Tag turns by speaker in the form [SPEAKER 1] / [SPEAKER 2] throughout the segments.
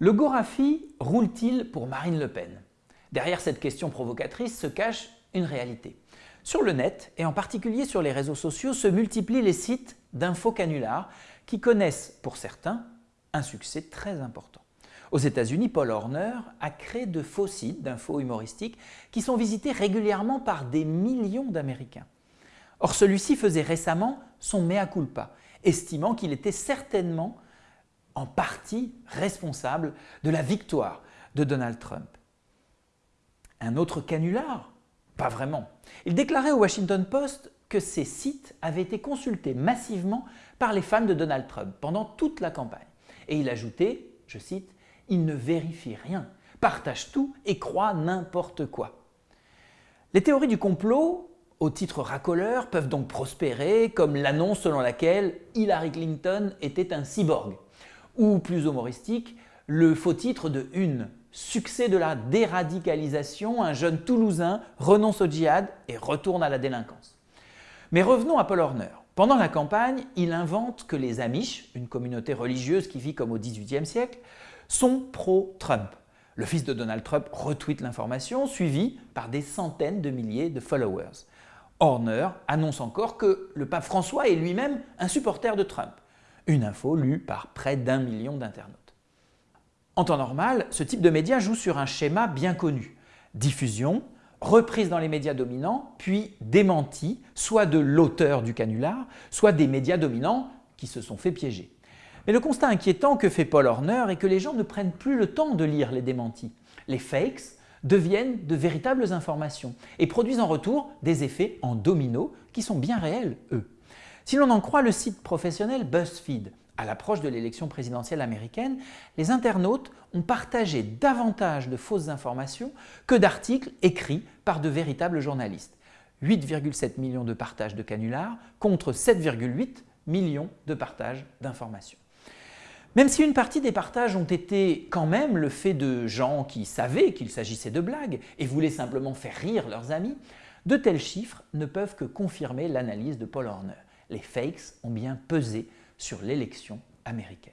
[SPEAKER 1] Le Gorafi roule-t-il pour Marine Le Pen? Derrière cette question provocatrice se cache une réalité. Sur le net, et en particulier sur les réseaux sociaux, se multiplient les sites d'infos canulars qui connaissent, pour certains, un succès très important. Aux États-Unis, Paul Horner a créé de faux sites d'infos humoristiques qui sont visités régulièrement par des millions d'Américains. Or, celui-ci faisait récemment son mea culpa, estimant qu'il était certainement en partie responsable de la victoire de Donald Trump. Un autre canular? Pas vraiment. Il déclarait au Washington Post que ces sites avaient été consultés massivement par les fans de Donald Trump pendant toute la campagne. Et il ajoutait, je cite, « Il ne vérifie rien, partage tout et croit n'importe quoi ». Les théories du complot, au titre racoleur, peuvent donc prospérer, comme l'annonce selon laquelle Hillary Clinton était un cyborg, ou plus humoristique, le faux titre de Une, succès de la déradicalisation, un jeune Toulousain renonce au djihad et retourne à la délinquance. Mais revenons à Paul Horner. Pendant la campagne, il invente que les Amish, une communauté religieuse qui vit comme au XVIIIe siècle, sont pro-Trump. Le fils de Donald Trump retweet l'information, suivi par des centaines de milliers de followers. Horner annonce encore que le pape François est lui-même un supporter de Trump. Une info lue par près d'un million d'internautes. En temps normal, ce type de média joue sur un schéma bien connu. Diffusion, reprise dans les médias dominants, puis démenti, soit de l'auteur du canular, soit des médias dominants qui se sont fait piéger. Mais le constat inquiétant que fait Paul Horner est que les gens ne prennent plus le temps de lire les démentis. Les fakes deviennent de véritables informations et produisent en retour des effets en domino qui sont bien réels, eux. Si l'on en croit le site professionnel BuzzFeed, à l'approche de l'élection présidentielle américaine, les internautes ont partagé davantage de fausses informations que d'articles écrits par de véritables journalistes. 8,7 millions de partages de canulars contre 7,8 millions de partages d'informations. Même si une partie des partages ont été quand même le fait de gens qui savaient qu'il s'agissait de blagues et voulaient simplement faire rire leurs amis, de tels chiffres ne peuvent que confirmer l'analyse de Paul Horner. Les fakes ont bien pesé sur l'élection américaine.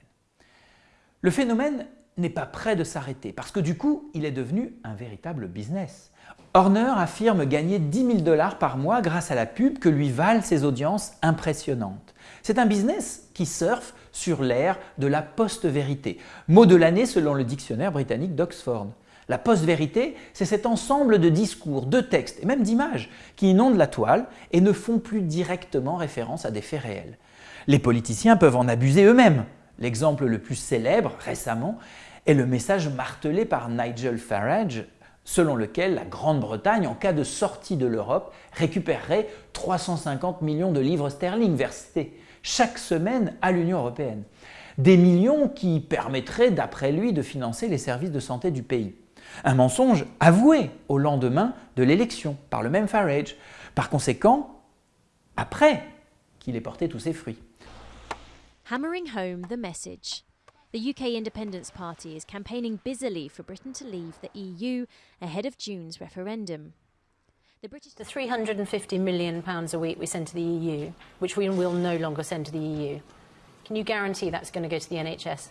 [SPEAKER 1] Le phénomène n'est pas prêt de s'arrêter parce que du coup, il est devenu un véritable business. Horner affirme gagner 10 000 dollars par mois grâce à la pub que lui valent ses audiences impressionnantes. C'est un business qui surfe sur l'ère de la post-vérité, mot de l'année selon le dictionnaire britannique d'Oxford. La post-vérité, c'est cet ensemble de discours, de textes et même d'images qui inondent la toile et ne font plus directement référence à des faits réels. Les politiciens peuvent en abuser eux-mêmes. L'exemple le plus célèbre, récemment, est le message martelé par Nigel Farage selon lequel la Grande-Bretagne, en cas de sortie de l'Europe, récupérerait 350 millions de livres sterling versés chaque semaine à l'Union européenne. Des millions qui permettraient, d'après lui, de financer les services de santé du pays. Un mensonge avoué au lendemain de l'élection par le même Farage. Par conséquent, après qu'il ait porté tous ses fruits.
[SPEAKER 2] Hammering home the message. The UK Independence Party is campaigning busily for Britain to leave the EU ahead of June's referendum.
[SPEAKER 3] The British the 350 million pounds a week we send to the EU, which we will no longer send to the EU. Can you guarantee that's going to go to the NHS?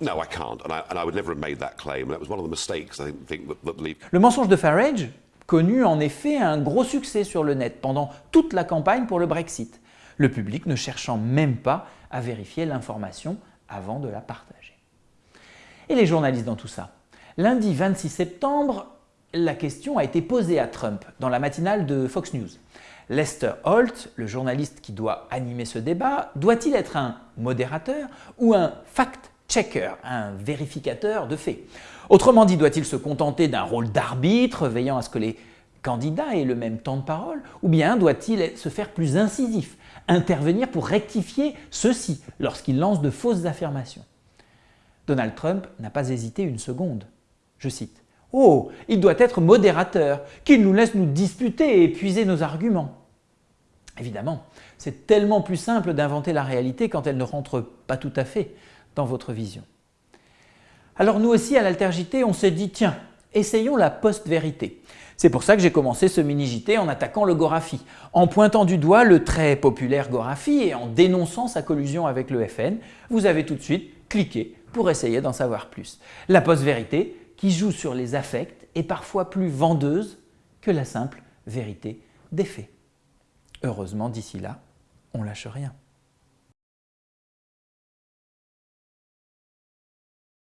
[SPEAKER 4] No, I can't, and I, and I would never have made that claim. That was one of the mistakes I think that, that.
[SPEAKER 1] Le mensonge de Farage connu en effet un gros succès sur le net pendant toute la campagne pour le Brexit le public ne cherchant même pas à vérifier l'information avant de la partager. Et les journalistes dans tout ça Lundi 26 septembre, la question a été posée à Trump dans la matinale de Fox News. Lester Holt, le journaliste qui doit animer ce débat, doit-il être un modérateur ou un fact-checker, un vérificateur de faits Autrement dit, doit-il se contenter d'un rôle d'arbitre, veillant à ce que les candidats aient le même temps de parole, ou bien doit-il se faire plus incisif, intervenir pour rectifier ceci lorsqu'il lance de fausses affirmations? Donald Trump n'a pas hésité une seconde. Je cite « Oh, il doit être modérateur, qu'il nous laisse nous disputer et épuiser nos arguments. » Évidemment, c'est tellement plus simple d'inventer la réalité quand elle ne rentre pas tout à fait dans votre vision. Alors nous aussi, à l'Altergité, on s'est dit « Tiens, essayons la post-vérité ». C'est pour ça que j'ai commencé ce mini-JT en attaquant le Gorafi, en pointant du doigt le très populaire Gorafi et en dénonçant sa collusion avec le FN. Vous avez tout de suite cliquez pour essayer d'en savoir plus. La post-vérité, qui joue sur les affects, est parfois plus vendeuse que la simple vérité des faits. Heureusement, d'ici là, on lâche rien.